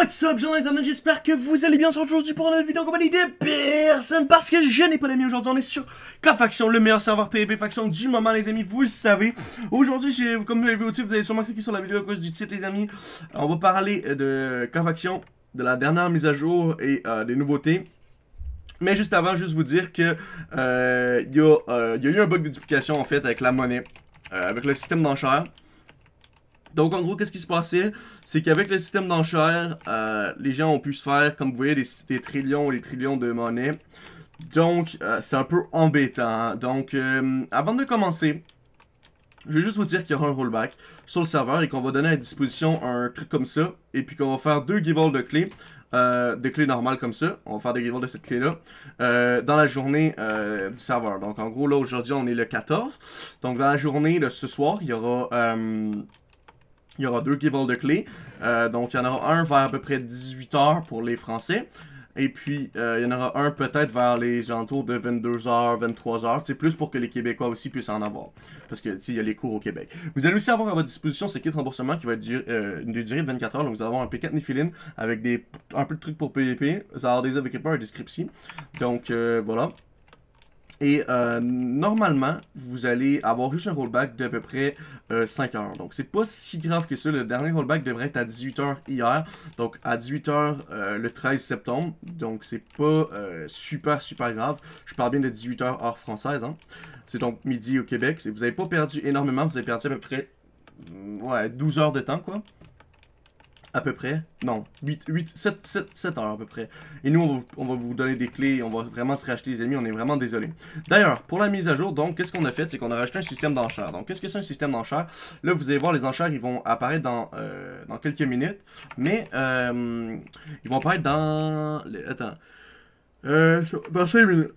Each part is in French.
What's up, gens d'internet, j'espère que vous allez bien aujourd'hui pour une vidéo en compagnie de personne parce que je n'ai pas d'amis aujourd'hui, on est sur K-Faction, le meilleur serveur PvP faction du moment les amis, vous le savez. Aujourd'hui, comme vous l'avez vu au titre, vous avez sûrement cliqué sur la vidéo à cause du titre les amis. On va parler de K-Faction, de la dernière mise à jour et euh, des nouveautés. Mais juste avant, juste vous dire que euh, il y, euh, y, a eu un bug de duplication en fait avec la monnaie, avec le système d'enchères. Donc, en gros, qu'est-ce qui se passait? C'est qu'avec le système d'enchères, euh, les gens ont pu se faire, comme vous voyez, des, trillions et des trillions de monnaie. Donc, euh, c'est un peu embêtant. Donc, euh, avant de commencer, je vais juste vous dire qu'il y aura un rollback sur le serveur et qu'on va donner à disposition un truc comme ça. Et puis qu'on va faire deux giveaways de clés. de clés normales comme ça. On va faire des giveaways de cette clé-là. dans la journée du serveur. Donc en gros, là aujourd'hui, on est le 14. Donc dans la journée de ce soir, il y aura il y aura deux giveaways de clés. Euh, donc, il y en aura un vers à peu près 18h pour les Français. Et puis, euh, il y en aura un peut-être vers les alentours de 22h, 23h. C'est plus pour que les Québécois aussi puissent en avoir. Parce que, il y a les cours au Québec. Vous allez aussi avoir à votre disposition ce kit remboursement qui va être euh, une durée de 24 h Donc, vous allez avoir un P4 Nephiline avec des, un peu de trucs pour PvP. Vous allez avoir des équipements et des scripts Donc, voilà. Et euh, normalement, vous allez avoir juste un rollback d'à peu près 5 euh, heures. Donc, c'est pas si grave que ça. Le dernier rollback devrait être à 18h hier. Donc, à 18h euh, le 13 septembre. Donc, c'est pas super, super grave. Je parle bien de 18h heure française. Hein. C'est donc midi au Québec. Vous avez pas perdu énormément. Vous avez perdu à peu près ouais, 12 heures de temps, quoi à peu près. Non, 8, 8, 7, 7, 7 heures à peu près. Et nous, on va, vous donner des clés, on va vraiment se racheter les ennemis, on est vraiment désolé. D'ailleurs, pour la mise à jour, donc, qu'est-ce qu'on a fait? C'est qu'on a rajouté un système d'enchères. Donc, qu'est-ce que c'est un système d'enchères? Là, vous allez voir, les enchères, ils vont apparaître dans, euh, dans quelques minutes. Mais, euh, ils vont apparaître dans... Attends. Euh, dans 5 minutes.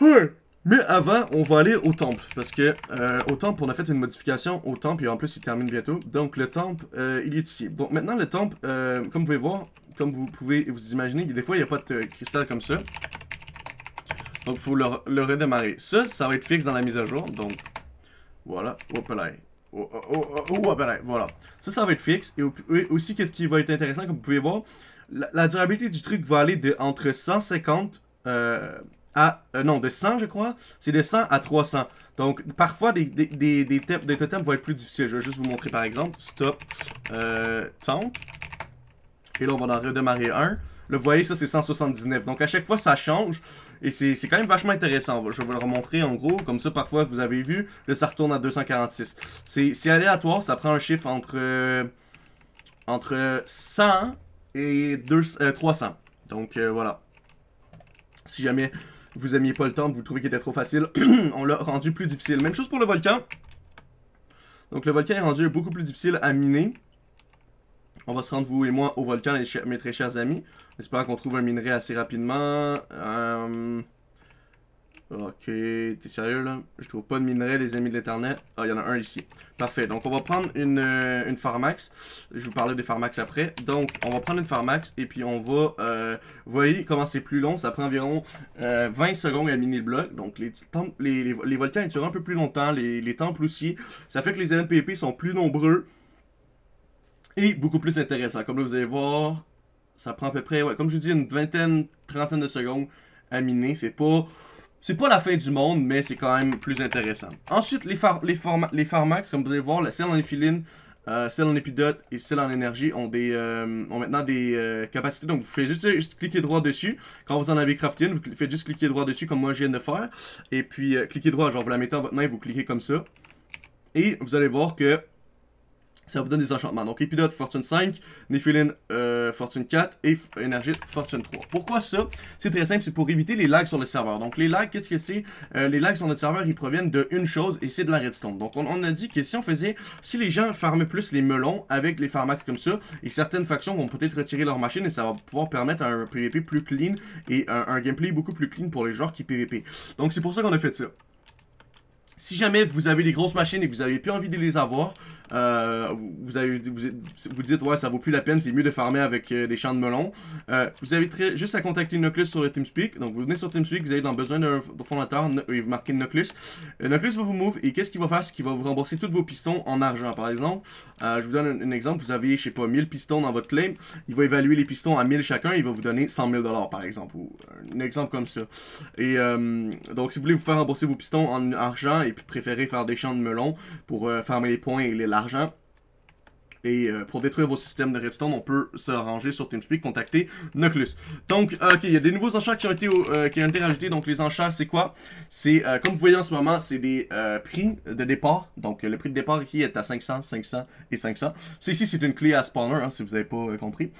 Ouais mais avant, on va aller au temple, parce que euh, au temple, on a fait une modification au temple, et en plus, il termine bientôt. Donc, le temple, euh, il est ici. Donc, maintenant, le temple, euh, comme vous pouvez voir, comme vous pouvez vous imaginer, des fois, il n'y a pas de cristal comme ça. Donc, il faut le, redémarrer. Ça, ça va être fixe dans la mise à jour, donc, voilà, hop là. Oh, oh, oh, voilà. Ça, ça va être fixe. Et aussi, qu'est-ce qui va être intéressant, comme vous pouvez voir, la, durabilité du truc va aller de entre 150 euh, non, de 100, je crois. C'est de 100 à 300. Donc, parfois, des, des, des, des, totems vont être plus difficiles. Je vais juste vous montrer, par exemple. Stop. Euh, Et là, on va en redémarrer un. Là, vous voyez, ça, c'est 179. Donc, à chaque fois, ça change. Et c'est quand même vachement intéressant. Je vais vous le remontrer en gros. Comme ça, parfois, vous avez vu, là, ça retourne à 246. C'est aléatoire. Ça prend un chiffre entre, euh, entre 100 et 2, 300. Euh, Donc, voilà. Si jamais vous aimiez pas le temps, vous trouvez qu'il était trop facile, on l'a rendu plus difficile. Même chose pour le volcan. Donc le volcan est rendu beaucoup plus difficile à miner. On va se rendre, vous et moi, au volcan, mes très chers amis. J'espère qu'on trouve un minerai assez rapidement. Euh... Ok, t'es sérieux là? Je trouve pas de minerai, les amis de l'éternel. Ah, il y en a un ici. Parfait, donc on va prendre une, euh, une Pharmax. Je vous parler des Pharmax après. Donc, on va prendre une Pharmax et puis on va... Euh, voyez comment c'est plus long? Ça prend environ 20 euh, secondes à miner le bloc. Donc, les, les, les, volcans ils durent un peu plus longtemps, les, les temples aussi. Ça fait que les NPP sont plus nombreux et beaucoup plus intéressants. Comme là, vous allez voir, ça prend à peu près, ouais, comme je vous dis, une vingtaine, trentaine de secondes à miner. C'est pas c'est pas la fin du monde, mais c'est quand même plus intéressant. Ensuite, les, les, les pharmacs, comme vous allez voir, celle en éphiline, euh, celle en épidote et celle en énergie ont, des, euh, ont maintenant des euh, capacités. Donc, vous faites juste, cliquer droit dessus. Quand vous en avez crafté une, vous faites juste cliquer droit dessus, comme moi je viens de faire. Et puis, cliquez droit, genre vous la mettez en votre main vous cliquez comme ça. Et vous allez voir que ça vous donne des enchantements. Donc Epidote Fortune 5, Nephiline euh, Fortune 4 et Énergie Fortune 3. Pourquoi ça? C'est très simple, c'est pour éviter les lags sur le serveur. Donc les lags, qu'est-ce que c'est? Euh, Les lags sur notre serveur, ils proviennent de une chose et c'est de la redstone. Donc on, a dit que si on faisait, si les gens farmaient plus les melons avec les pharmacs comme ça, et certaines factions vont peut-être retirer leur machine et ça va pouvoir permettre un PvP plus clean et un gameplay beaucoup plus clean pour les joueurs qui PvP. Donc c'est pour ça qu'on a fait ça. Si jamais vous avez des grosses machines et que vous n'avez plus envie de les avoir, euh, vous, vous, dites, ouais, ça vaut plus la peine, c'est mieux de farmer avec euh, des champs de melon. Euh, vous avez juste à contacter Noclus sur le TeamSpeak. Donc, vous venez sur TeamSpeak, vous avez dans besoin d'un fondateur, et vous marquez Noclus. Noclus va vous move, et qu'est-ce qu'il va faire? C'est qu'il va vous rembourser tous vos pistons en argent. Par exemple, je vous donne un, exemple, vous avez, je sais pas, 1000 pistons dans votre claim, il va évaluer les pistons à 1000 chacun, il va vous donner 100 000 par exemple, ou un exemple comme ça. Et donc, si vous voulez vous faire rembourser vos pistons en argent, et préférez faire des champs de melon pour farmer les points et l'argent, et euh, pour détruire vos systèmes de redstone, on peut se ranger sur TeamSpeak, contacter Noclus. Donc, euh, ok, il y a des nouveaux enchères qui ont été, euh, qui ont été rajoutés. Donc, les enchères, c'est quoi? C'est, comme vous voyez en ce moment, c'est des prix de départ. Donc, le prix de départ ici est à 500, 500 et 500. Ça ici, c'est une clé à spawner, hein, si vous n'avez pas compris.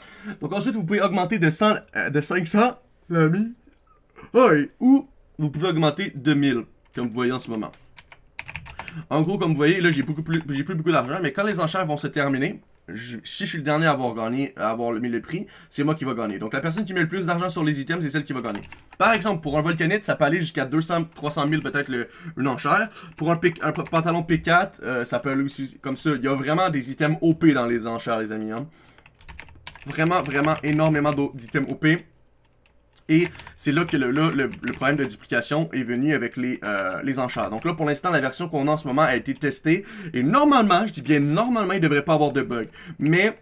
Donc, ensuite, vous pouvez augmenter de, 100, de 500, l'ami. ou vous pouvez augmenter de 1000, comme vous voyez en ce moment. En gros, comme vous voyez, là, j'ai beaucoup plus, beaucoup d'argent, mais quand les enchères vont se terminer, si je suis le dernier à avoir gagné, à avoir mis le prix, c'est moi qui va gagner. Donc la personne qui met le plus d'argent sur les items, c'est celle qui va gagner. Par exemple, pour un volcanite, ça peut aller jusqu'à 200, 300 000 peut-être une enchère. Pour un, pantalon P4, euh, ça peut aller aussi comme ça. Il y a vraiment des items OP dans les enchères, les amis. Hein. Vraiment, vraiment énormément d'items OP. Et c'est là que le, problème de duplication est venu avec les, euh, enchères. Donc là, pour l'instant, la version qu'on a en ce moment a été testée. Et normalement, je dis bien normalement, il ne devrait pas avoir de bug. Mais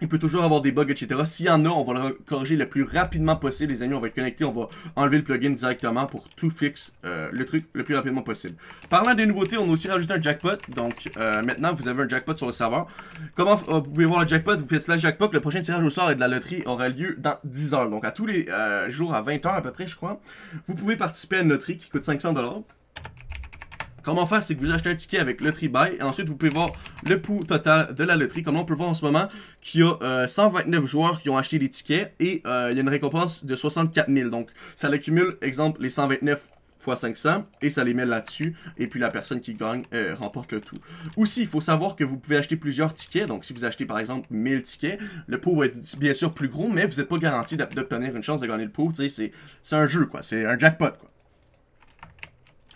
il peut toujours avoir des bugs, etc. S'il y en a, on va le corriger le plus rapidement possible, les amis. On va être connecté, on va enlever le plugin directement pour tout fixe euh, le truc le plus rapidement possible. Parlant des nouveautés, on a aussi rajouté un jackpot. Donc euh, maintenant, vous avez un jackpot sur le serveur. Comment euh, vous pouvez voir le jackpot? Vous faites slash jackpot. Le prochain tirage au sort et de la loterie aura lieu dans 10 heures. Donc à tous les jours, à 20 heures à peu près, je crois. Vous pouvez participer à une loterie qui coûte 500$. Comment faire, c'est que vous achetez un ticket avec Lottery Buy et ensuite vous pouvez voir le pouls total de la loterie. Comme on peut voir en ce moment qu'il y a 129 euh, joueurs qui ont acheté des tickets et euh, il y a une récompense de 64 000. Donc ça l'accumule, exemple, les 129 fois 500 et ça les met là-dessus et puis la personne qui gagne euh, remporte le tout. Aussi, il faut savoir que vous pouvez acheter plusieurs tickets, donc si vous achetez par exemple 1000 tickets, le pot va être bien sûr plus gros, mais vous n'êtes pas garanti d'obtenir une chance de gagner le pot, c'est un jeu quoi, c'est un jackpot quoi.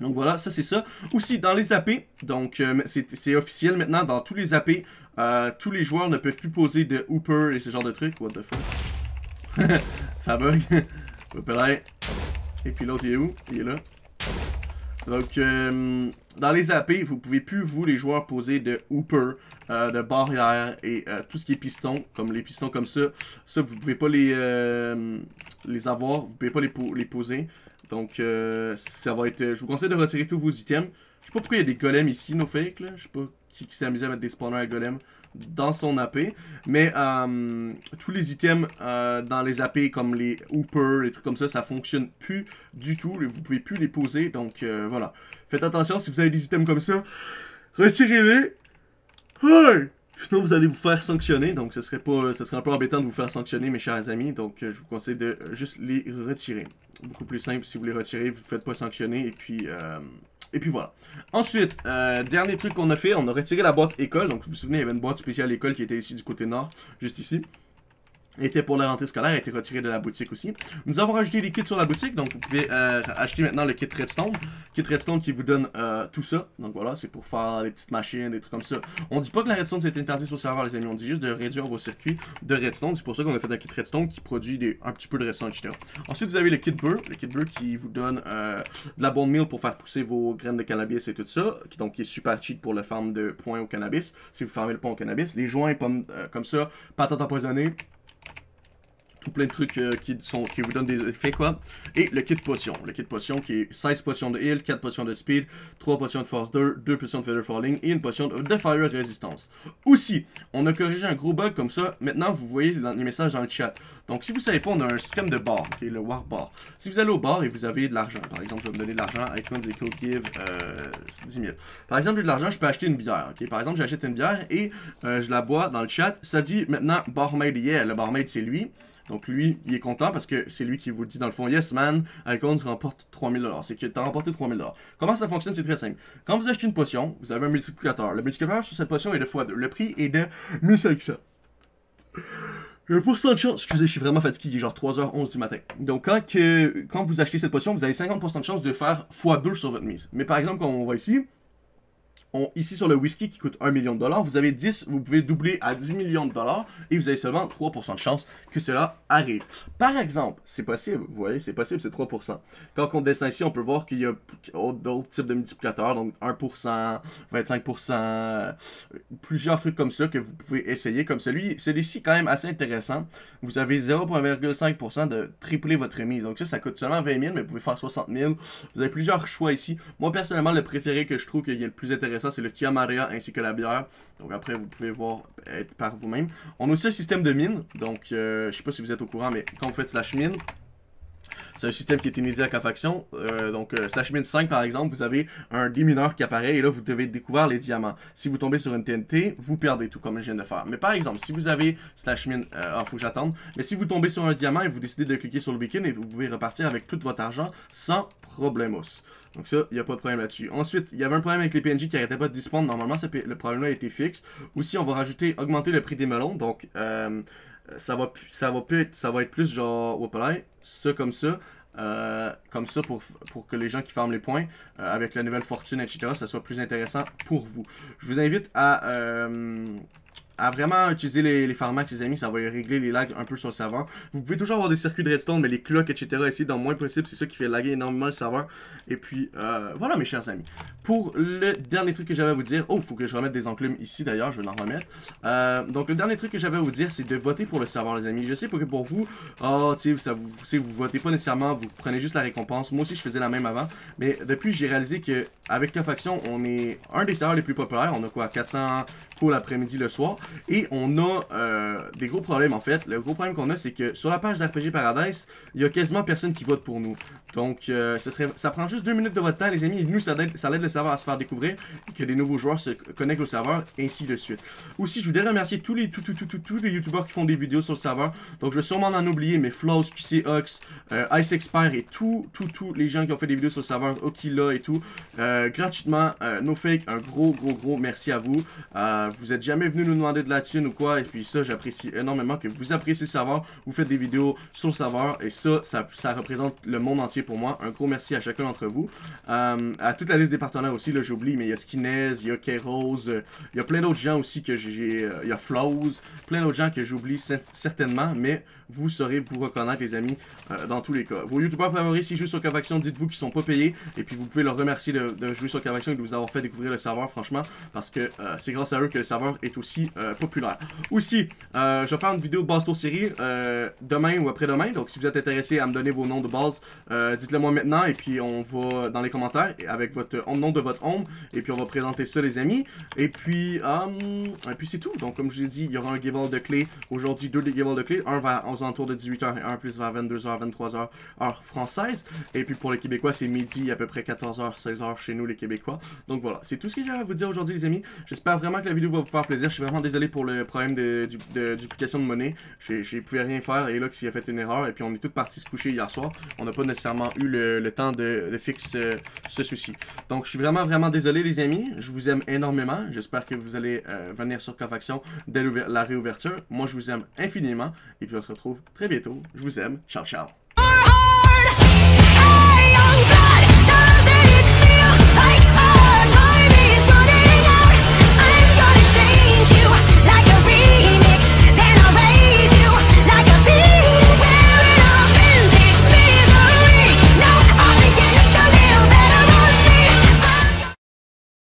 Donc voilà, ça c'est ça. Aussi, dans les AP, donc euh, c'est officiel maintenant, dans tous les AP, euh, tous les joueurs ne peuvent plus poser de Hooper et ce genre de trucs. What the fuck? ça bug. et puis l'autre, il est où? Il est là. Donc, euh, dans les AP, vous pouvez plus, vous, les joueurs, poser de hooper, de barrière et tout ce qui est piston, comme les pistons comme ça. Ça, vous pouvez pas les, les avoir, vous pouvez pas les, les poser. Donc, euh, ça va être... Je vous conseille de retirer tous vos items. Je sais pas pourquoi il y a des golems ici, nos fake, là. Je sais pas qui, s'est amusé à mettre des spawners à golems dans son AP. Mais euh, tous les items euh, dans les AP, comme les hoopers, les trucs comme ça, ça fonctionne plus du tout. Vous pouvez plus les poser. Donc, voilà. Faites attention, si vous avez des items comme ça, retirez-les. Sinon, vous allez vous faire sanctionner. Donc, ce serait pas, ce serait un peu embêtant de vous faire sanctionner, mes chers amis. Donc, je vous conseille de juste les retirer beaucoup plus simple. Si vous les retirez, vous ne faites pas sanctionner. Et puis, euh, et puis voilà. Ensuite, euh, dernier truc qu'on a fait, on a retiré la boîte école. Donc, vous vous souvenez, il y avait une boîte spéciale école qui était ici du côté nord, juste ici était pour la rentrée scolaire, a été retiré de la boutique aussi. Nous avons rajouté des kits sur la boutique, donc vous pouvez euh, acheter maintenant le kit Redstone. Kit Redstone qui vous donne euh, tout ça. Donc voilà, c'est pour faire des petites machines, des trucs comme ça. On dit pas que la Redstone c'est interdit sur le serveur les amis, on dit juste de réduire vos circuits de Redstone. C'est pour ça qu'on a fait un kit Redstone qui produit des, un petit peu de Redstone, etc. Ensuite vous avez le kit Burr, le kit Burr qui vous donne euh, de la bonne meal pour faire pousser vos graines de cannabis et tout ça. Qui, donc qui est super cheap pour le farm de points au cannabis. Si vous farmez le point au cannabis. Les joints pommes comme ça, patates empoisonnées tout plein de trucs euh, qui, sont, qui vous donnent des effets, quoi. Et le kit potion. Le kit potion qui est 16 potions de heal, 4 potions de speed, 3 potions de force 2, 2 potions de feather falling et une potion de fire résistance. Aussi, on a corrigé un gros bug comme ça. Maintenant, vous voyez les messages dans le chat. Donc, si vous savez pas, on a un système de bar, qui est le war bar. Si vous allez au bar et vous avez de l'argent, par exemple, je vais me donner de l'argent, icons equal give euh, 10 000. Par exemple, j'ai de l'argent, je peux acheter une bière, ok? Par exemple, j'achète une bière et euh, je la bois dans le chat. Ça dit maintenant barmaid yeah, le barmaid c'est lui. Donc lui, il est content parce que c'est lui qui vous dit dans le fond, yes man, Icons remporte 3000$. C'est que tu as remporté 3000$. Comment ça fonctionne? C'est très simple. Quand vous achetez une potion, vous avez un multiplicateur. Le multiplicateur sur cette potion est de x2. Le prix est de 1500. Il y a un pourcent de chance, excusez, je suis vraiment fatigué, il est genre 3h11 du matin. Donc quand, que, quand vous achetez cette potion, vous avez 50% de chance de faire x2 sur votre mise. Mais par exemple, quand on voit ici, ici sur le whisky qui coûte 1 million de dollars, vous avez 10, vous pouvez doubler à 10 millions de dollars et vous avez seulement 3% de chance que cela arrive. Par exemple, c'est possible, vous voyez, c'est possible, c'est 3%. Quand on descend ici, on peut voir qu'il y a d'autres types de multiplicateurs, donc 1%, 25%, plusieurs trucs comme ça que vous pouvez essayer, comme celui, celui-ci quand même assez intéressant. Vous avez 0,5% de tripler votre remise, donc ça, ça coûte seulement 20 000, mais vous pouvez faire 60 000. Vous avez plusieurs choix ici. Moi, personnellement, le préféré que je trouve qu'il est le plus intéressant, ça, c'est le Kia Maria ainsi que la bière. Donc après, vous pouvez voir par vous-même. On a aussi un système de mine. Donc, euh, je sais pas si vous êtes au courant, mais quand vous faites slash mine, c'est un système qui est inédit à K-Faction. Euh, donc, euh, slash mine 5, par exemple, vous avez un démineur qui apparaît et là, vous devez découvrir les diamants. Si vous tombez sur une TNT, vous perdez tout, comme je viens de faire. Mais par exemple, si vous avez slash mine... Euh, ah, faut que j'attende. Mais si vous tombez sur un diamant et vous décidez de cliquer sur le beacon, et vous pouvez repartir avec tout votre argent sans problemos. Donc ça, il n'y a pas de problème là-dessus. Ensuite, il y avait un problème avec les PNJ qui n'arrêtaient pas de dispondre. Normalement, le problème-là a été fixe. Aussi, on va rajouter, augmenter le prix des melons. Donc, euh, ça, va, ça, va plus, ça va être plus genre, ça comme ça. Euh, comme ça pour, pour que les gens qui farment les points euh, avec la nouvelle fortune, etc., ça soit plus intéressant pour vous. Je vous invite à à vraiment utiliser les, les pharmacs, les amis, ça va régler les lags un peu sur le serveur. Vous pouvez toujours avoir des circuits de redstone, mais les clocks, etc., essayer dans le moins possible, c'est ça qui fait laguer énormément le serveur. Et puis, euh, voilà mes chers amis. Pour le dernier truc que j'avais à vous dire, oh, faut que je remette des enclumes ici d'ailleurs, je vais en remettre. Euh, donc, le dernier truc que j'avais à vous dire, c'est de voter pour le serveur, les amis. Je sais que pour vous, oh, tu sais, vous, vous votez pas nécessairement, vous prenez juste la récompense. Moi aussi, je faisais la même avant. Mais depuis, j'ai réalisé que avec la faction, on est un des serveurs les plus populaires. On a quoi, 400 pour l'après-midi, le soir. Et on a euh, des gros problèmes en fait. Le gros problème qu'on a, c'est que sur la page d'RPG Paradise, il y a quasiment personne qui vote pour nous. Donc, euh, ça, prend juste deux minutes de votre temps, les amis. Et nous, ça aide, le serveur à se faire découvrir que des nouveaux joueurs se connectent au serveur, ainsi de suite. Aussi, je voudrais remercier tous les, tous, tous, tous les qui font des vidéos sur le serveur. Donc, je vais sûrement en oublier, mais Flows, QCOX, euh, Ice Expert et tous, les gens qui ont fait des vidéos sur le serveur, Okila et tout. Gratuitement, NoFake, un gros, gros, gros merci à vous. vous êtes jamais venu nous demander de la thune ou quoi. Et puis ça, j'apprécie énormément que vous appréciez le serveur. Vous faites des vidéos sur le serveur. Et ça, ça, représente le monde entier pour moi. Un gros merci à chacun d'entre vous. Euh, à toute la liste des partenaires aussi, là j'oublie, mais il y a Skinez, il y a Keros, euh, il y a plein d'autres gens aussi que j'ai... Euh, il y a Flows, plein d'autres gens que j'oublie certainement, mais vous saurez vous reconnaître les amis dans tous les cas. Vos youtubeurs favoris s'ils jouent sur Cavaction, dites-vous qu'ils sont pas payés, et puis vous pouvez leur remercier de, jouer sur Cavaction et de vous avoir fait découvrir le serveur, franchement, parce que c'est grâce à eux que le serveur est aussi populaire. Aussi, je vais faire une vidéo de base tour série demain ou après-demain, donc si vous êtes intéressé à me donner vos noms de base, dites-le moi maintenant et puis on va dans les commentaires avec votre nom de votre ombre et puis on va présenter ça les amis. Et puis, um, et puis c'est tout. Donc comme je vous ai dit, il y aura un giveaway de clés. Aujourd'hui, deux giveaways de clés. Un va aux alentours de 18h et un plus vers 22h, 23h heure française. Et puis pour les Québécois, c'est midi à peu près 14h, 16h chez nous les Québécois. Donc voilà, c'est tout ce que j'avais à vous dire aujourd'hui les amis. J'espère vraiment que la vidéo va vous faire plaisir. Je suis vraiment désolé pour le problème de, de, duplication de monnaie. J'ai pu rien faire et là s'il a fait une erreur et puis on est tous partis se coucher hier soir. On n'a pas nécessairement eu le, temps de, de fixer euh, ce souci. Donc, je suis vraiment, vraiment désolé, les amis. Je vous aime énormément. J'espère que vous allez euh, venir sur Cofaction dès la réouverture. Moi, je vous aime infiniment. Et puis, on se retrouve très bientôt. Je vous aime. Ciao, ciao.